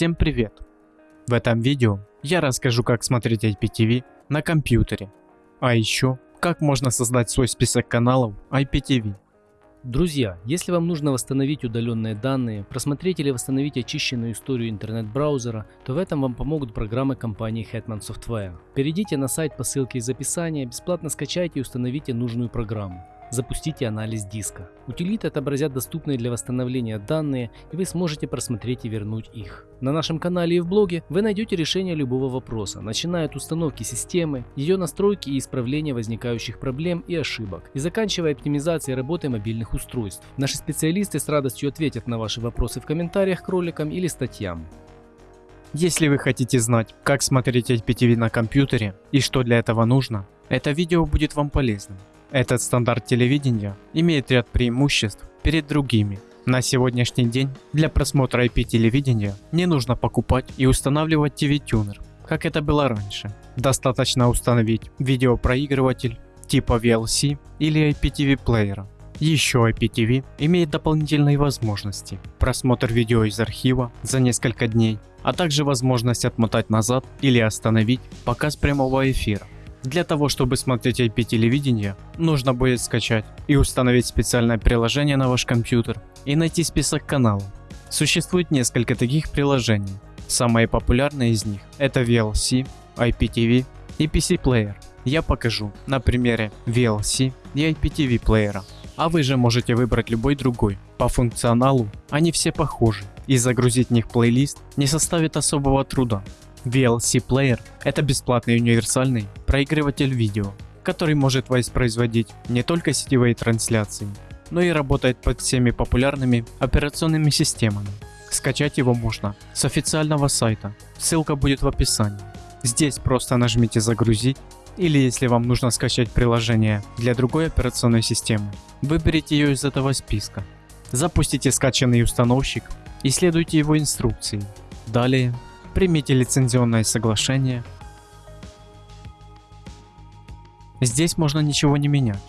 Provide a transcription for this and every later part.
Всем привет! В этом видео я расскажу как смотреть IPTV на компьютере, а еще как можно создать свой список каналов IPTV. Друзья, если вам нужно восстановить удаленные данные, просмотреть или восстановить очищенную историю интернет-браузера, то в этом вам помогут программы компании Hetman Software. Перейдите на сайт по ссылке из описания, бесплатно скачайте и установите нужную программу. Запустите анализ диска. Утилиты отобразят доступные для восстановления данные, и вы сможете просмотреть и вернуть их. На нашем канале и в блоге вы найдете решение любого вопроса, начиная от установки системы, ее настройки и исправления возникающих проблем и ошибок, и заканчивая оптимизацией работы мобильных устройств. Наши специалисты с радостью ответят на ваши вопросы в комментариях к роликам или статьям. Если вы хотите знать, как смотреть IPTV на компьютере и что для этого нужно, это видео будет вам полезным. Этот стандарт телевидения имеет ряд преимуществ перед другими. На сегодняшний день для просмотра IP телевидения не нужно покупать и устанавливать TV-тюнер, как это было раньше. Достаточно установить видеопроигрыватель типа VLC или IPTV плеера. Еще IPTV имеет дополнительные возможности. Просмотр видео из архива за несколько дней, а также возможность отмотать назад или остановить показ прямого эфира. Для того, чтобы смотреть IP телевидение, нужно будет скачать и установить специальное приложение на ваш компьютер и найти список каналов. Существует несколько таких приложений. Самые популярные из них это VLC, IPTV и PC Player. Я покажу на примере VLC и IPTV плеера. А вы же можете выбрать любой другой. По функционалу они все похожи и загрузить в них плейлист не составит особого труда. VLC Player – это бесплатный универсальный проигрыватель видео, который может воспроизводить не только сетевые трансляции, но и работает под всеми популярными операционными системами. Скачать его можно с официального сайта, ссылка будет в описании. Здесь просто нажмите загрузить или если вам нужно скачать приложение для другой операционной системы, выберите ее из этого списка. Запустите скачанный установщик и следуйте его инструкции. Далее примите лицензионное соглашение. Здесь можно ничего не менять.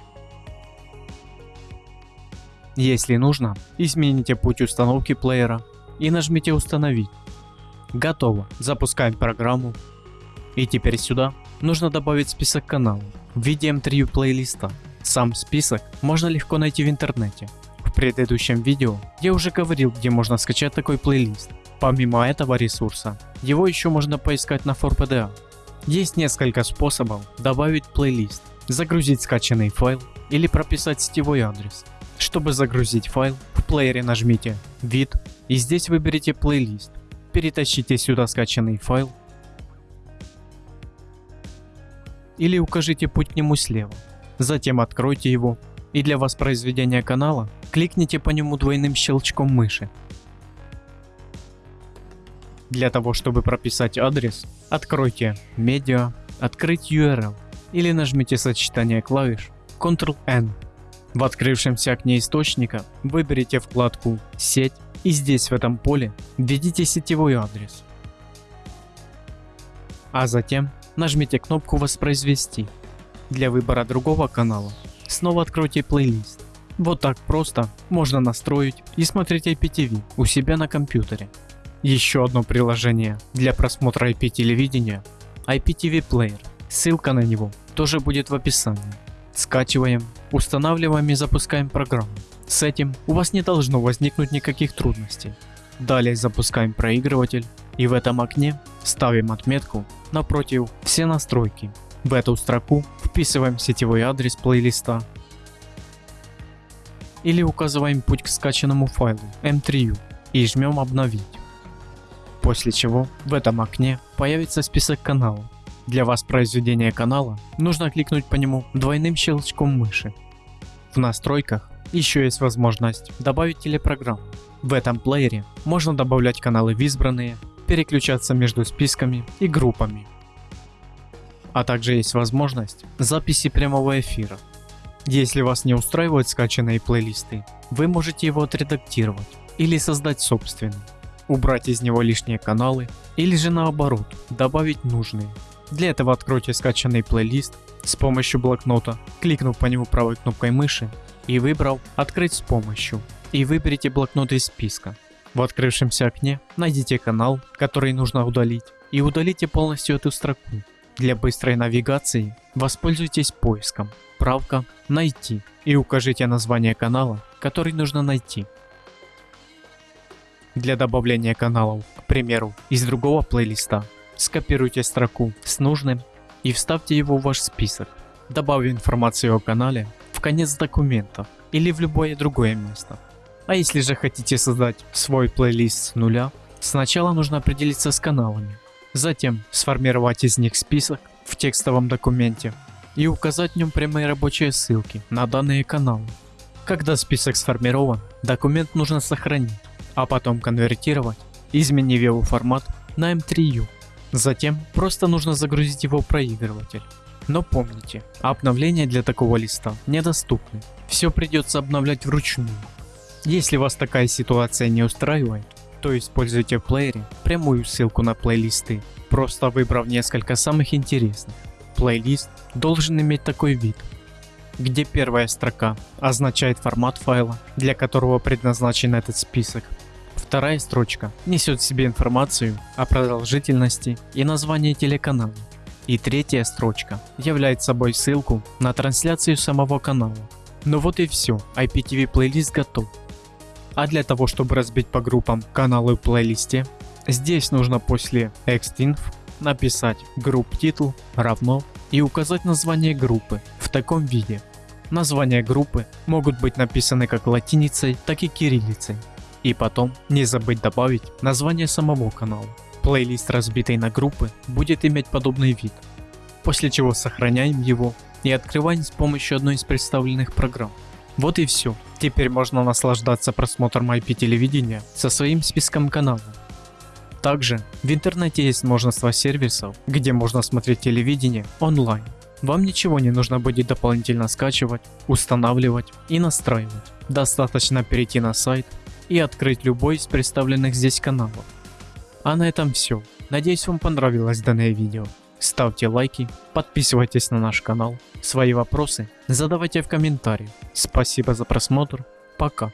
Если нужно, измените путь установки плеера и нажмите установить. Готово, запускаем программу. И теперь сюда нужно добавить список каналов в виде M3 плейлиста. Сам список можно легко найти в интернете. В предыдущем видео я уже говорил где можно скачать такой плейлист. Помимо этого ресурса, его еще можно поискать на 4PDA. Есть несколько способов добавить плейлист, загрузить скачанный файл или прописать сетевой адрес. Чтобы загрузить файл, в плеере нажмите «Вид» и здесь выберите плейлист. Перетащите сюда скачанный файл или укажите путь к нему слева. Затем откройте его и для воспроизведения канала кликните по нему двойным щелчком мыши. Для того, чтобы прописать адрес, откройте «Медиа», «Открыть URL» или нажмите сочетание клавиш Ctrl-N. В открывшемся окне источника выберите вкладку «Сеть» и здесь в этом поле введите сетевой адрес. А затем нажмите кнопку «Воспроизвести». Для выбора другого канала снова откройте плейлист. Вот так просто можно настроить и смотреть IPTV у себя на компьютере. Еще одно приложение для просмотра IP телевидения IPTV Player. Ссылка на него тоже будет в описании. Скачиваем, устанавливаем и запускаем программу. С этим у вас не должно возникнуть никаких трудностей. Далее запускаем проигрыватель и в этом окне ставим отметку напротив «Все настройки». В эту строку вписываем сетевой адрес плейлиста или указываем путь к скачанному файлу M3U и жмем обновить. После чего в этом окне появится список каналов. Для воспроизведения канала нужно кликнуть по нему двойным щелчком мыши. В настройках еще есть возможность добавить телепрограмму. В этом плеере можно добавлять каналы в избранные, переключаться между списками и группами. А также есть возможность записи прямого эфира. Если вас не устраивают скачанные плейлисты, вы можете его отредактировать или создать собственный убрать из него лишние каналы или же наоборот добавить нужные. Для этого откройте скачанный плейлист с помощью блокнота, кликнув по нему правой кнопкой мыши и выбрав «Открыть с помощью» и выберите блокнот из списка. В открывшемся окне найдите канал, который нужно удалить, и удалите полностью эту строку. Для быстрой навигации воспользуйтесь поиском правка «Найти» и укажите название канала, который нужно найти. Для добавления каналов, к примеру, из другого плейлиста, скопируйте строку с нужным и вставьте его в ваш список. Добавив информацию о канале в конец документа или в любое другое место. А если же хотите создать свой плейлист с нуля, сначала нужно определиться с каналами, затем сформировать из них список в текстовом документе и указать в нем прямые рабочие ссылки на данные каналы. Когда список сформирован, документ нужно сохранить, а потом конвертировать, изменив его формат на M3U. Затем просто нужно загрузить его в проигрыватель. Но помните, обновления для такого листа недоступны, все придется обновлять вручную. Если вас такая ситуация не устраивает, то используйте в плеере прямую ссылку на плейлисты, просто выбрав несколько самых интересных. Плейлист должен иметь такой вид, где первая строка означает формат файла, для которого предназначен этот список. Вторая строчка несет в себе информацию о продолжительности и названии телеканала. И третья строчка является собой ссылку на трансляцию самого канала. Ну вот и все, IPTV плейлист готов. А для того, чтобы разбить по группам каналы в плейлисте, здесь нужно после extinf написать групп титул равно и указать название группы в таком виде. Названия группы могут быть написаны как латиницей, так и кириллицей. И потом не забыть добавить название самого канала. Плейлист разбитый на группы будет иметь подобный вид. После чего сохраняем его и открываем с помощью одной из представленных программ. Вот и все. Теперь можно наслаждаться просмотром IP телевидения со своим списком каналов. Также в интернете есть множество сервисов, где можно смотреть телевидение онлайн. Вам ничего не нужно будет дополнительно скачивать, устанавливать и настраивать. Достаточно перейти на сайт и открыть любой из представленных здесь каналов. А на этом все. Надеюсь вам понравилось данное видео. Ставьте лайки, подписывайтесь на наш канал. Свои вопросы задавайте в комментариях. Спасибо за просмотр. Пока.